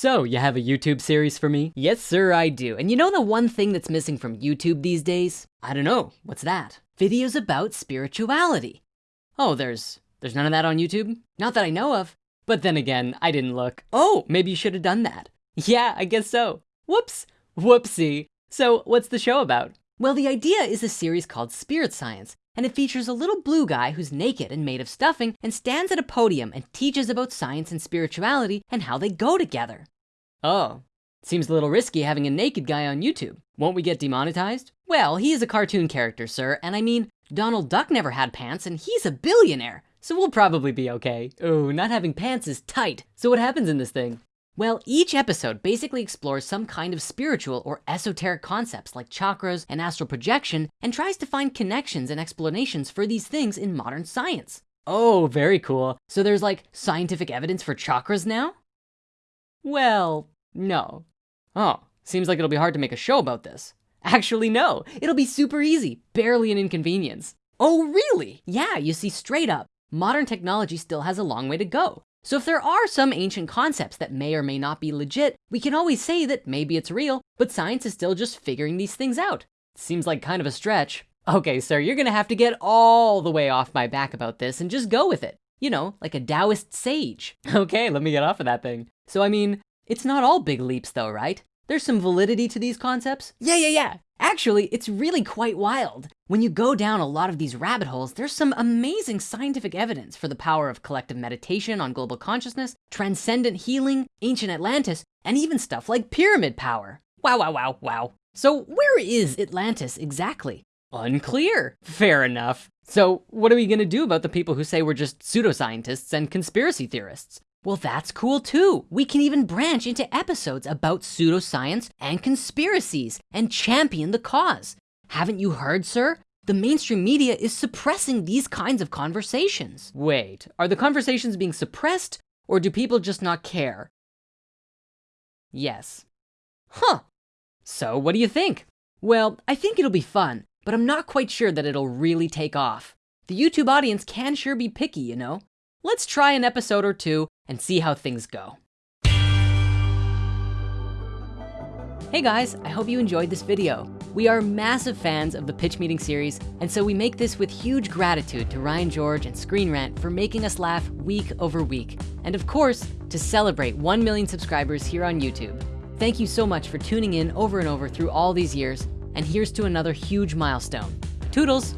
So, you have a YouTube series for me? Yes, sir, I do. And you know the one thing that's missing from YouTube these days? I don't know, what's that? Videos about spirituality. Oh, there's, there's none of that on YouTube? Not that I know of. But then again, I didn't look. Oh, maybe you should have done that. Yeah, I guess so. Whoops, whoopsie. So what's the show about? Well, the idea is a series called Spirit Science, and it features a little blue guy who's naked and made of stuffing and stands at a podium and teaches about science and spirituality and how they go together. Oh, seems a little risky having a naked guy on YouTube. Won't we get demonetized? Well, he is a cartoon character, sir, and I mean, Donald Duck never had pants and he's a billionaire. So we'll probably be okay. Oh, not having pants is tight. So what happens in this thing? Well, each episode basically explores some kind of spiritual or esoteric concepts like chakras and astral projection and tries to find connections and explanations for these things in modern science. Oh, very cool. So there's like scientific evidence for chakras now? Well, no. Oh, seems like it'll be hard to make a show about this. Actually, no, it'll be super easy, barely an inconvenience. Oh, really? Yeah, you see straight up, modern technology still has a long way to go. So if there are some ancient concepts that may or may not be legit, we can always say that maybe it's real, but science is still just figuring these things out. Seems like kind of a stretch. Okay, sir, you're gonna have to get all the way off my back about this and just go with it. You know, like a Taoist sage. Okay, let me get off of that thing. So I mean, it's not all big leaps though, right? There's some validity to these concepts. Yeah, yeah, yeah. Actually, it's really quite wild. When you go down a lot of these rabbit holes, there's some amazing scientific evidence for the power of collective meditation on global consciousness, transcendent healing, ancient Atlantis, and even stuff like pyramid power. Wow, wow, wow, wow. So where is Atlantis exactly? Unclear. Fair enough. So what are we gonna do about the people who say we're just pseudoscientists and conspiracy theorists? Well, that's cool too. We can even branch into episodes about pseudoscience and conspiracies and champion the cause. Haven't you heard, sir? The mainstream media is suppressing these kinds of conversations. Wait, are the conversations being suppressed or do people just not care? Yes. Huh. So what do you think? Well, I think it'll be fun, but I'm not quite sure that it'll really take off. The YouTube audience can sure be picky, you know? Let's try an episode or two and see how things go. Hey guys, I hope you enjoyed this video. We are massive fans of the Pitch Meeting series, and so we make this with huge gratitude to Ryan George and Screen Rant for making us laugh week over week. And of course, to celebrate 1 million subscribers here on YouTube. Thank you so much for tuning in over and over through all these years, and here's to another huge milestone. Toodles!